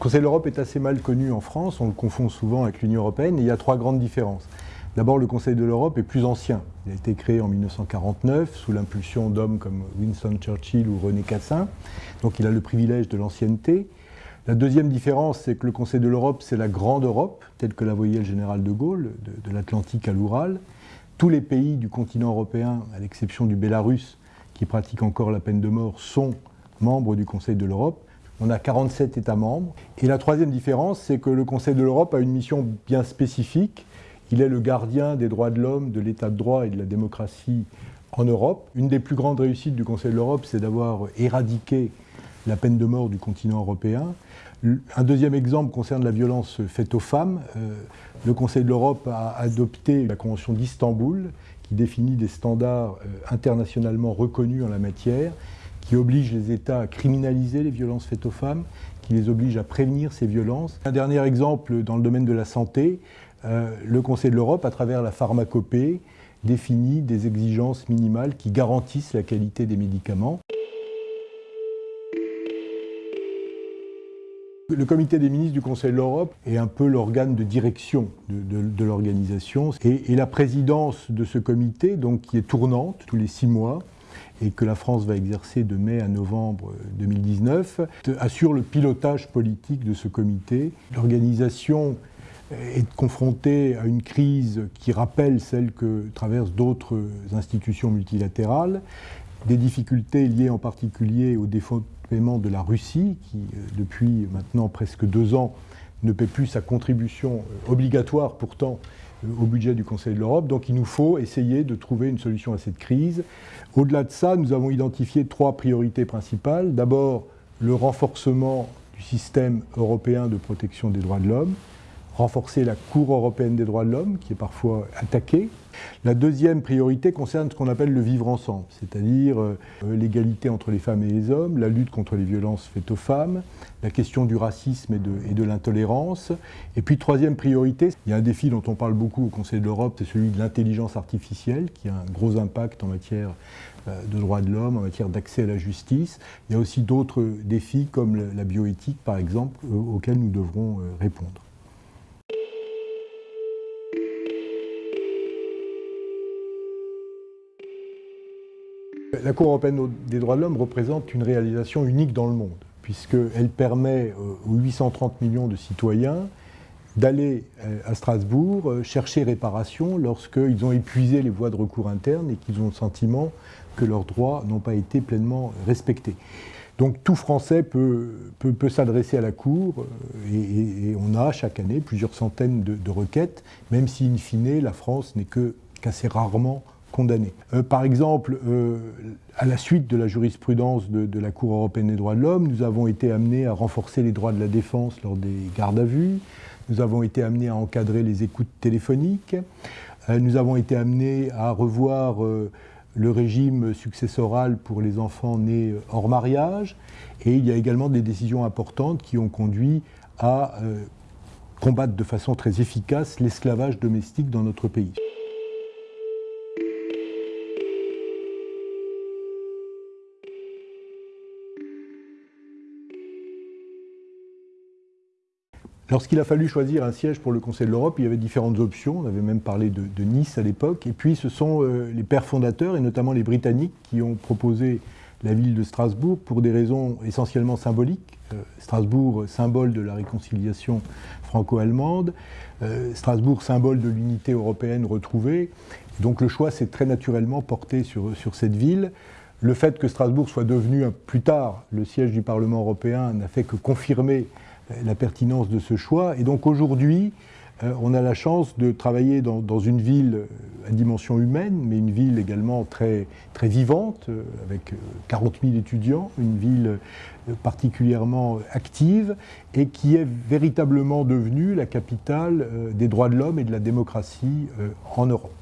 le Conseil de l'Europe est assez mal connu en France, on le confond souvent avec l'Union européenne, il y a trois grandes différences. D'abord, le Conseil de l'Europe est plus ancien. Il a été créé en 1949 sous l'impulsion d'hommes comme Winston Churchill ou René Cassin, donc il a le privilège de l'ancienneté. La deuxième différence, c'est que le Conseil de l'Europe, c'est la grande Europe, telle que la voyait le général de Gaulle, de, l'Atlantique à l'Oural. Tous les pays du continent européen, à l'exception du Bélarus, qui pratique encore la peine de mort, sont membres du Conseil de l'Europe. On a 47 États membres. Et la troisième différence, c'est que le Conseil de l'Europe a une mission bien spécifique. Il est le gardien des droits de l'homme, de l'état de droit et de la démocratie en Europe. Une des plus grandes réussites du Conseil de l'Europe, c'est d'avoir éradiqué la peine de mort du continent européen. Un deuxième exemple concerne la violence faite aux femmes. Euh, le Conseil de l'Europe a adopté la Convention d'Istanbul qui définit des standards euh, internationalement reconnus en la matière, qui oblige les États à criminaliser les violences faites aux femmes, qui les oblige à prévenir ces violences. Un dernier exemple dans le domaine de la santé, euh, le Conseil de l'Europe, à travers la pharmacopée, définit des exigences minimales qui garantissent la qualité des médicaments. Le comité des ministres du Conseil de l'Europe est un peu l'organe de direction de, l'organisation et, la présidence de ce comité, donc qui est tournante tous les six mois et que la France va exercer de mai à novembre 2019, assure le pilotage politique de ce comité. L'organisation est confrontée à une crise qui rappelle celle que traversent d'autres institutions multilatérales, des difficultés liées en particulier au défaut paiement de la Russie, qui euh, depuis maintenant presque deux ans ne paie plus sa contribution euh, obligatoire pourtant euh, au budget du Conseil de l'Europe. Donc il nous faut essayer de trouver une solution à cette crise. Au-delà de ça, nous avons identifié trois priorités principales. D'abord, le renforcement du système européen de protection des droits de l'homme, renforcer la Cour européenne des droits de l'homme, qui est parfois attaquée, la deuxième priorité concerne ce qu'on appelle le vivre ensemble, c'est-à-dire euh, l'égalité entre les femmes et les hommes, la lutte contre les violences faites aux femmes, la question du racisme et de, l'intolérance. Et puis troisième priorité, il y a un défi dont on parle beaucoup au Conseil de l'Europe, c'est celui de l'intelligence artificielle, qui a un gros impact en matière euh, de droits de l'homme, en matière d'accès à la justice. Il y a aussi d'autres défis comme la bioéthique, par exemple, euh, auxquels nous devrons répondre. La Cour européenne des droits de l'homme représente une réalisation unique dans le monde, puisqu'elle permet aux 830 millions de citoyens d'aller euh, à Strasbourg euh, chercher réparation lorsqu'ils ont épuisé les voies de recours internes et qu'ils ont le sentiment que leurs droits n'ont pas été pleinement respectés. Donc tout Français peut, peut, s'adresser à la Cour euh, et, on a chaque année plusieurs centaines de requêtes, même si in fine la France n'est qu'assez rarement Euh, par exemple, euh, à la suite de la jurisprudence de, la Cour européenne des droits de l'homme, nous avons été amenés à renforcer les droits de la défense lors des gardes à vue, nous avons été amenés à encadrer les écoutes téléphoniques, euh, nous avons été amenés à revoir le régime successoral pour les enfants nés hors mariage, et il y a également des décisions importantes qui ont conduit à combattre de façon très efficace l'esclavage domestique dans notre pays. Lorsqu'il a fallu choisir un siège pour le Conseil de l'Europe, il y avait différentes options. On avait même parlé de, Nice à l'époque. Et puis ce sont euh, les pères fondateurs, et notamment les Britanniques, qui ont proposé la ville de Strasbourg pour des raisons essentiellement symboliques. Euh, Strasbourg, symbole de la réconciliation franco-allemande. Euh, Strasbourg, symbole de l'unité européenne retrouvée. Donc le choix s'est très naturellement porté sur, sur cette ville. Le fait que Strasbourg soit devenu plus tard le siège du Parlement européen n'a fait que confirmer la pertinence de ce choix. Et donc aujourd'hui, euh, on a la chance de travailler dans, une ville euh, à dimension humaine, mais une ville également très, vivante, euh, avec 40 000 étudiants, une ville particulièrement active, et qui est véritablement devenue la capitale des droits de l'homme et de la démocratie en Europe.